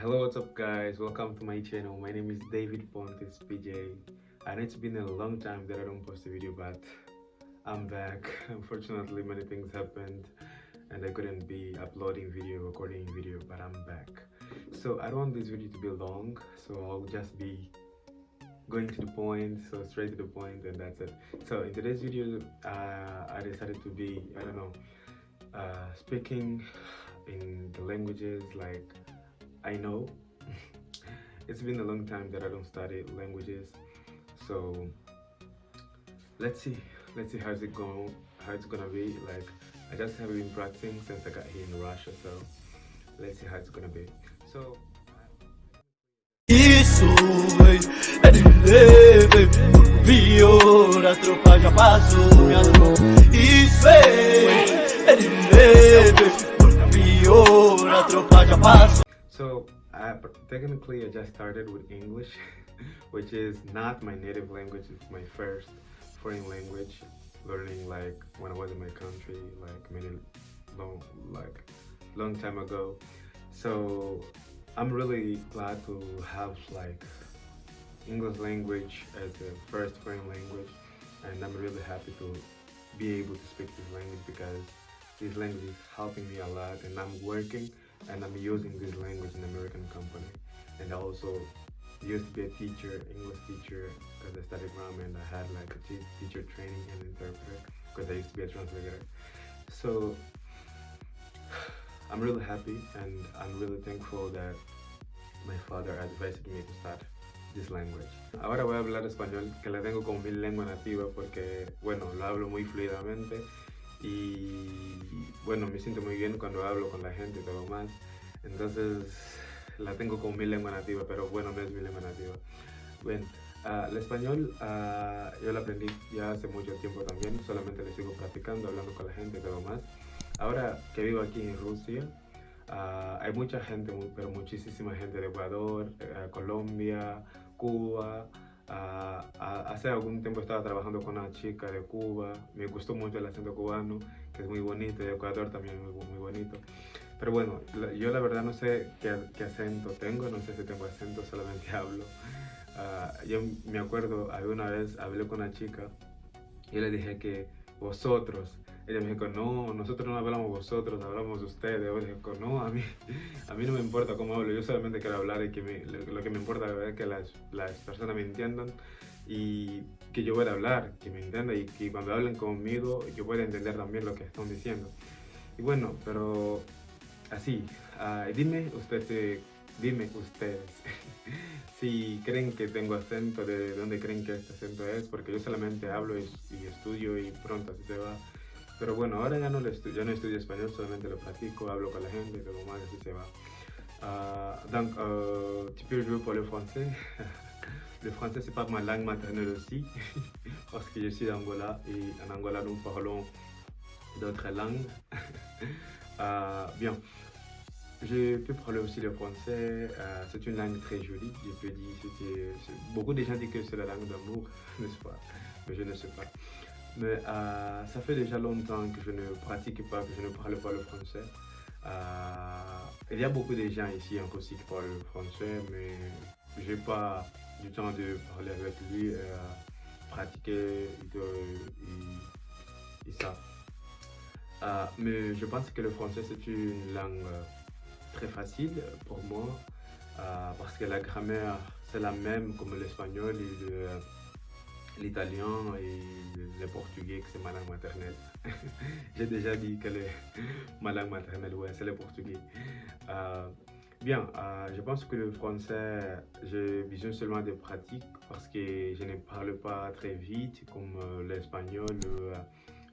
Hello, what's up guys? Welcome to my channel. My name is David Pontes PJ and it's been a long time that I don't post a video but I'm back. Unfortunately many things happened and I couldn't be uploading video, recording video but I'm back. So I don't want this video to be long so I'll just be going to the point so straight to the point and that's it so in today's video uh, i decided to be i don't know uh, speaking in the languages like i know it's been a long time that i don't study languages so let's see let's see how's it going how it's gonna be like i just have been practicing since i got here in russia so let's see how it's gonna be so Isso, de leve Pior, a tropa já passou, minha mão Isso, leve Pior, a tropa já passou technically I just started with English Which is not my native language, it's my first foreign language Learning like when I was in my country, like many long, like long time ago. So I'm really glad to have like English language as the first foreign language and I'm really happy to be able to speak this language because this language is helping me a lot and I'm working and I'm using this language in American company. And I also used to be a teacher, English teacher because I studied grammar and I had like a teacher training and interpreter because I used to be a translator. So I'm really happy and I'm really thankful that my father advised me to start this language. Ahora voy a hablar español, que la tengo como mi lengua nativa porque, bueno, lo hablo muy fluidamente y, bueno, me siento muy bien cuando hablo con la gente y todo más. Entonces, la tengo como mi lengua nativa, pero bueno, no es mi lengua nativa. Bueno, uh, el español uh, yo lo aprendí ya hace mucho tiempo también, solamente lo sigo practicando, hablando con la gente y todo más. Ahora que vivo aquí en Rusia, uh, hay mucha gente, pero muchísima gente de Ecuador, uh, Colombia, Cuba. Hace algún tiempo estaba trabajando con una chica de Cuba, me gustó mucho el acento cubano, que es muy bonito, de Ecuador también es muy, muy bonito. Pero bueno, yo la verdad no sé qué, qué, acento tengo, no sé si tengo acento, solamente hablo. yo me acuerdo, alguna vez hablé con una chica y le dije que vosotros, ella me dijo, no, nosotros no hablamos vosotros, hablamos ustedes. Yo dije, no, a mí, a mí no me importa cómo hablo, yo solamente quiero hablar y que me, lo que me importa es que las, las, personas me entiendan y que yo pueda hablar, que me entiendan y que cuando hablen conmigo yo pueda entender también lo que están diciendo. Y bueno, pero así, uh, dime ustedes, dime ustedes si creen que tengo acento, de dónde creen que este acento es, porque yo solamente hablo y, y estudio y pronto así se va. Pero bueno, ahora ya no, le ya no estudio español, solamente lo pratico, hablo con la gente, todo más, así se va. Uh, donc, euh, tu peux jouer pour le français. le français, c'est pas ma langue maternelle aussi, parce que je suis d'Angola et en Angola, nous parlons d'autres langues. uh, bien, je peux parler aussi le français, uh, c'est une langue très jolie, je peux dire, beaucoup de gens disent que c'est la langue d'amour, n'est-ce pas? Mais je ne sais pas. Mais euh, ça fait déjà longtemps que je ne pratique pas, que je ne parle pas le français. Euh, il y a beaucoup de gens ici en aussi qui parlent le français, mais je n'ai pas du temps de parler avec lui, euh, pratiquer et, et, ça. Euh, mais je pense que le français c'est une langue très facile pour moi euh, parce que la grammaire c'est la même comme l'espagnol et le, l'italien et le, portugais, que c'est ma langue maternelle. J'ai déjà dit que est ma langue maternelle, ouais, c'est le portugais. Euh, bien, euh, je pense que le français, j'ai besoin seulement de pratique parce que je ne parle pas très vite comme l'espagnol, le,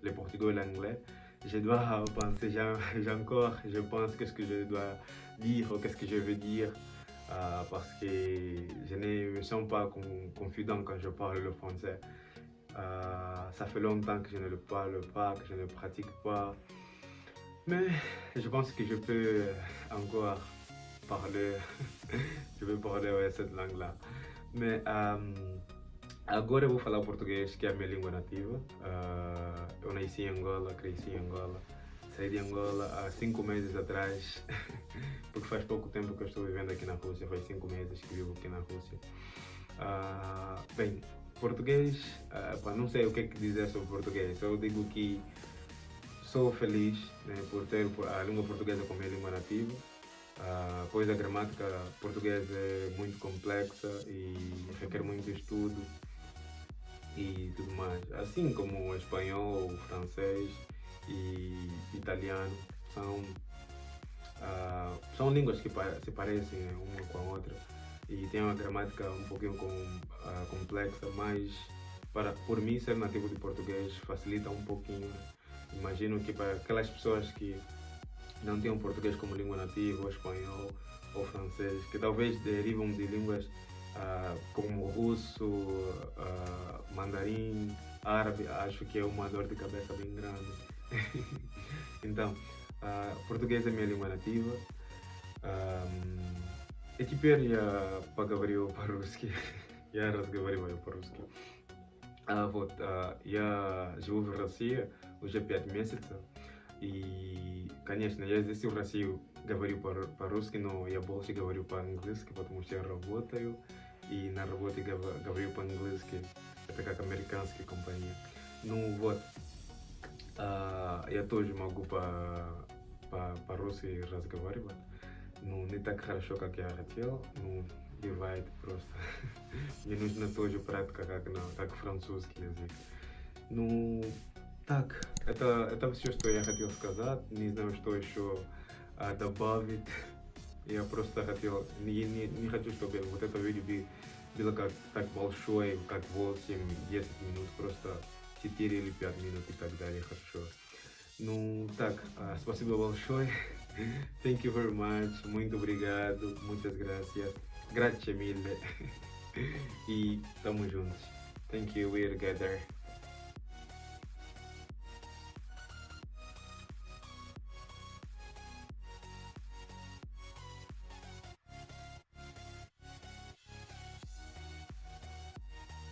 le, portugais ou l'anglais. Je dois penser, j'ai encore, je pense qu'est-ce que je dois dire ou qu'est-ce que je veux dire euh, parce que je ne me sens pas confident quand je parle le français. Euh, ça fait longtemps que je ne le parle pas, que je ne pratique pas. Mais je pense que je peux encore parler, je peux parler cette langue-là. Mais euh, agora eu vou falar o português, que é a minha língua nativa. Uh, eu nasci em Angola, cresci em Angola. saí de Angola há cinco meses atrás, porque faz pouco tempo que eu estou vivendo aqui na Rússia, faz cinco meses que vivo aqui na Rússia. Uh, bem, português, uh, não sei o que, é que dizer sobre português, eu digo que sou feliz né, por ter a língua portuguesa como minha língua nativa, uh, pois a gramática portuguesa é muito complexa e requer muito estudo e tudo mais, assim como o espanhol, o francês e italiano são, uh, são línguas que se parecem né, uma com a outra e tem uma gramática um pouquinho com, uh, complexa, mas para, por mim ser nativo de português facilita um pouquinho. Imagino que para aquelas pessoas que não têm português como língua nativa, ou espanhol ou francês, que talvez derivam de línguas como russo, uh, mandarim, árabe, acho que é uma dor de cabeça bem grande. então, uh, português é minha língua nativa. И теперь я поговорю по-русски. я разговариваю по-русски. А, вот, а, я живу в России уже пять месяцев. И, конечно, я здесь в России говорю по-русски, но я больше говорю по-английски, потому что я работаю. И на работе говорю по-английски. Это как американская компания. Ну вот, а, я тоже могу по-русски по, по разговаривать. Ну, не так хорошо, как я хотел. Ну, бывает просто. Мне нужно тоже практика, как, на, как французский язык. Ну, так, это, это все, что я хотел сказать. Не знаю, что еще а, добавить. Я просто хотел, не, не, не хочу, чтобы вот это видео было как так большое, как 8-10 минут, просто 4 или 5 минут и так далее, хорошо. Ну, так, uh, спасибо большое. Thank you very much. Muito obrigado. Muitas gracias. Grazie mille. e tamo juntos. Thank you. We're together.